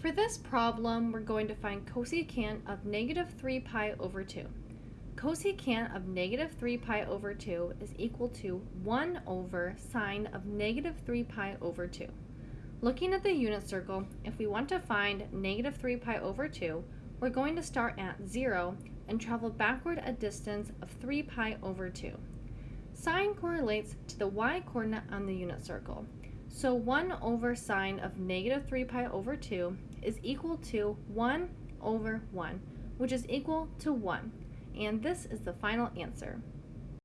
For this problem, we're going to find cosecant of negative 3 pi over 2. Cosecant of negative 3 pi over 2 is equal to 1 over sine of negative 3 pi over 2. Looking at the unit circle, if we want to find negative 3 pi over 2, we're going to start at 0 and travel backward a distance of 3 pi over 2. Sine correlates to the y-coordinate on the unit circle. So 1 over sine of negative 3 pi over 2 is equal to 1 over 1, which is equal to 1. And this is the final answer.